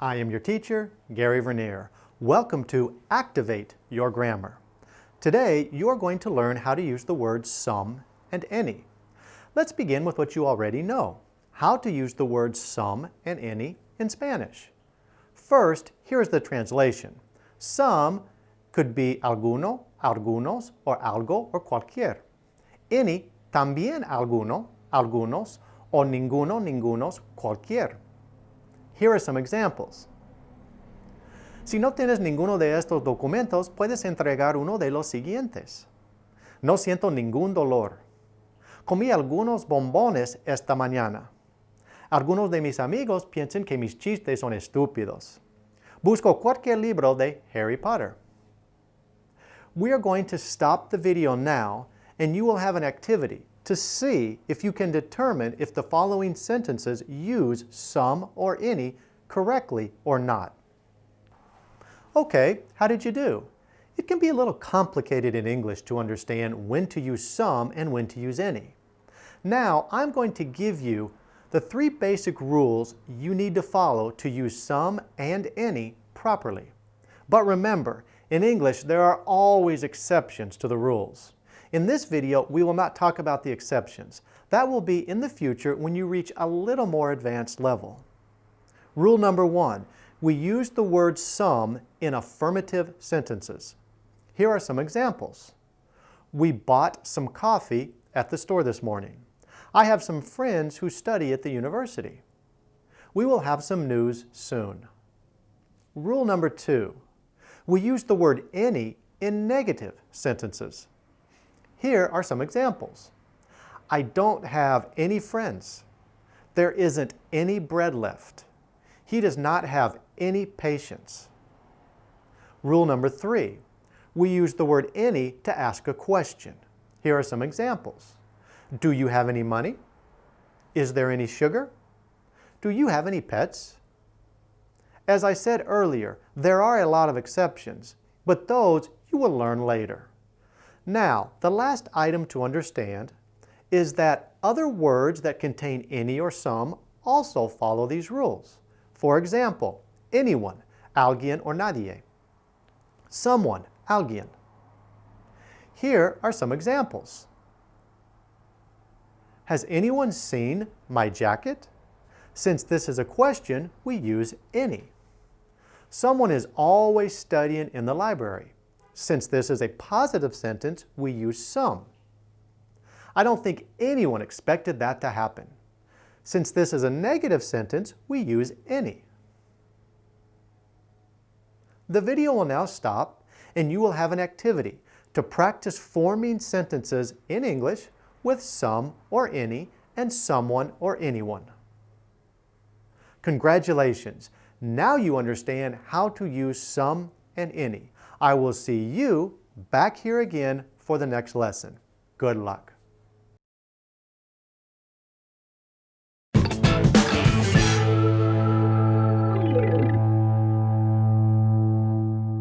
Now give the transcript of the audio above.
I am your teacher, Gary Vernier. Welcome to Activate Your Grammar. Today, you are going to learn how to use the words some and any. Let's begin with what you already know, how to use the words some and any in Spanish. First, here's the translation. Some could be alguno, algunos, or algo, or cualquier. Any, también alguno, algunos, o ninguno, ningunos, cualquier. Here are some examples. Si no tienes ninguno de estos documentos, puedes entregar uno de los siguientes. No siento ningún dolor. Comí algunos bombones esta mañana. Algunos de mis amigos piensan que mis chistes son estúpidos. Busco cualquier libro de Harry Potter. We are going to stop the video now and you will have an activity to see if you can determine if the following sentences use some or any correctly or not. Okay, how did you do? It can be a little complicated in English to understand when to use some and when to use any. Now, I'm going to give you the three basic rules you need to follow to use some and any properly. But remember, in English, there are always exceptions to the rules. In this video, we will not talk about the exceptions. That will be in the future when you reach a little more advanced level. Rule number one, we use the word some in affirmative sentences. Here are some examples. We bought some coffee at the store this morning. I have some friends who study at the university. We will have some news soon. Rule number two, we use the word any in negative sentences. Here are some examples. I don't have any friends. There isn't any bread left. He does not have any patience. Rule number three, we use the word any to ask a question. Here are some examples. Do you have any money? Is there any sugar? Do you have any pets? As I said earlier, there are a lot of exceptions, but those you will learn later. Now, the last item to understand is that other words that contain any or some also follow these rules. For example, anyone, alguien or nadie. Someone, alguien. Here are some examples. Has anyone seen my jacket? Since this is a question, we use any. Someone is always studying in the library. Since this is a positive sentence, we use some. I don't think anyone expected that to happen. Since this is a negative sentence, we use any. The video will now stop and you will have an activity to practice forming sentences in English with some or any and someone or anyone. Congratulations! Now you understand how to use some and any. I will see you back here again for the next lesson. Good luck.